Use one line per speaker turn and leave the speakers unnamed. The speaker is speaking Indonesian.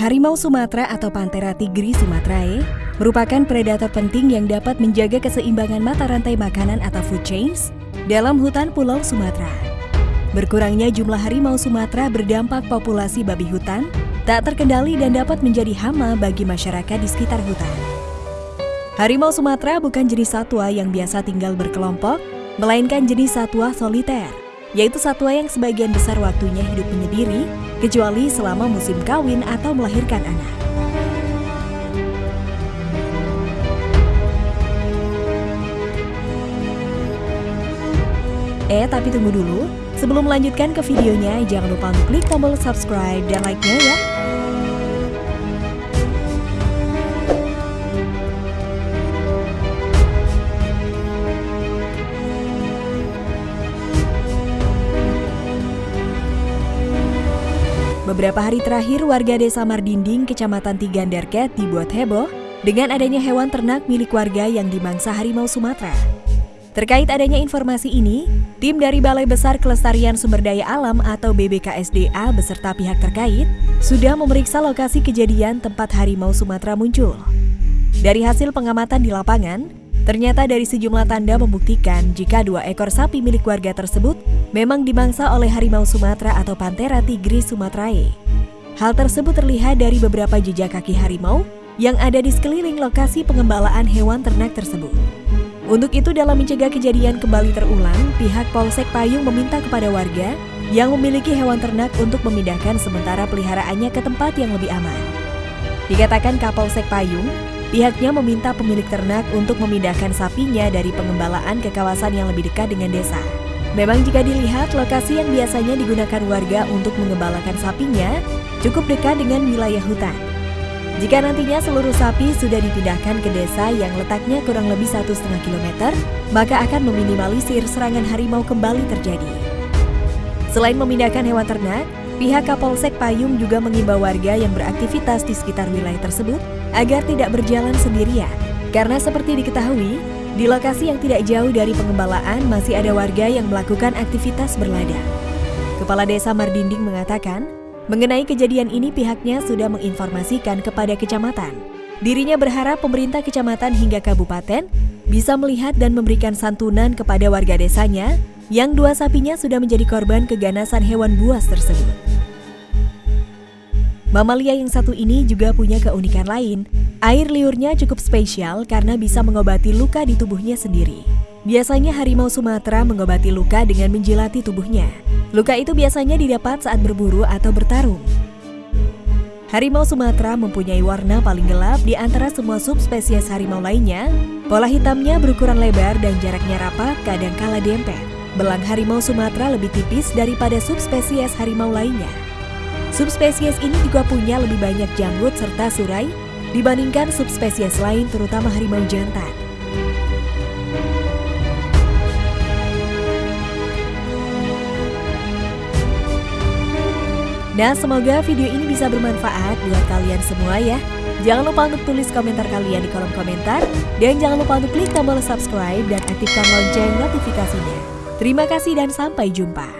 Harimau Sumatera atau Panthera tigris sumatrae merupakan predator penting yang dapat menjaga keseimbangan mata rantai makanan atau food chains dalam hutan Pulau Sumatera. Berkurangnya jumlah harimau Sumatera berdampak populasi babi hutan tak terkendali dan dapat menjadi hama bagi masyarakat di sekitar hutan. Harimau Sumatera bukan jenis satwa yang biasa tinggal berkelompok, melainkan jenis satwa soliter yaitu satwa yang sebagian besar waktunya hidup menyendiri, kecuali selama musim kawin atau melahirkan anak. Eh, tapi tunggu dulu. Sebelum melanjutkan ke videonya, jangan lupa untuk klik tombol subscribe dan like-nya ya. Beberapa hari terakhir, warga desa Mardinding, kecamatan Tigandarket dibuat heboh dengan adanya hewan ternak milik warga yang dimangsa harimau Sumatera. Terkait adanya informasi ini, tim dari Balai Besar Kelestarian Sumber Daya Alam atau BBKSDA beserta pihak terkait sudah memeriksa lokasi kejadian tempat harimau Sumatera muncul. Dari hasil pengamatan di lapangan, Ternyata dari sejumlah tanda membuktikan jika dua ekor sapi milik warga tersebut memang dimangsa oleh harimau Sumatera atau Panthera tigris sumatrae. Hal tersebut terlihat dari beberapa jejak kaki harimau yang ada di sekeliling lokasi pengembalaan hewan ternak tersebut. Untuk itu dalam mencegah kejadian kembali terulang, pihak Polsek Payung meminta kepada warga yang memiliki hewan ternak untuk memindahkan sementara peliharaannya ke tempat yang lebih aman. Dikatakan Kapolsek Payung, Pihaknya meminta pemilik ternak untuk memindahkan sapinya dari pengembalaan ke kawasan yang lebih dekat dengan desa. Memang jika dilihat lokasi yang biasanya digunakan warga untuk mengembalakan sapinya cukup dekat dengan wilayah hutan. Jika nantinya seluruh sapi sudah dipindahkan ke desa yang letaknya kurang lebih satu setengah kilometer, maka akan meminimalisir serangan harimau kembali terjadi. Selain memindahkan hewan ternak, Pihak Kapolsek Payung juga mengimbau warga yang beraktivitas di sekitar wilayah tersebut agar tidak berjalan sendirian. Karena seperti diketahui, di lokasi yang tidak jauh dari pengembalaan masih ada warga yang melakukan aktivitas berladang. Kepala Desa Mardinding mengatakan, mengenai kejadian ini pihaknya sudah menginformasikan kepada kecamatan. Dirinya berharap pemerintah kecamatan hingga kabupaten bisa melihat dan memberikan santunan kepada warga desanya yang dua sapinya sudah menjadi korban keganasan hewan buas tersebut. Mamalia yang satu ini juga punya keunikan lain. Air liurnya cukup spesial karena bisa mengobati luka di tubuhnya sendiri. Biasanya harimau Sumatera mengobati luka dengan menjilati tubuhnya. Luka itu biasanya didapat saat berburu atau bertarung. Harimau Sumatera mempunyai warna paling gelap di antara semua subspesies harimau lainnya. Pola hitamnya berukuran lebar dan jaraknya rapat kadang kala dempet. Belang harimau Sumatera lebih tipis daripada subspesies harimau lainnya. Subspesies ini juga punya lebih banyak janggut serta surai dibandingkan subspesies lain terutama harimau jantan. Nah, semoga video ini bisa bermanfaat buat kalian semua ya. Jangan lupa untuk tulis komentar kalian di kolom komentar. Dan jangan lupa untuk klik tombol subscribe dan aktifkan lonceng notifikasinya. Terima kasih dan sampai jumpa.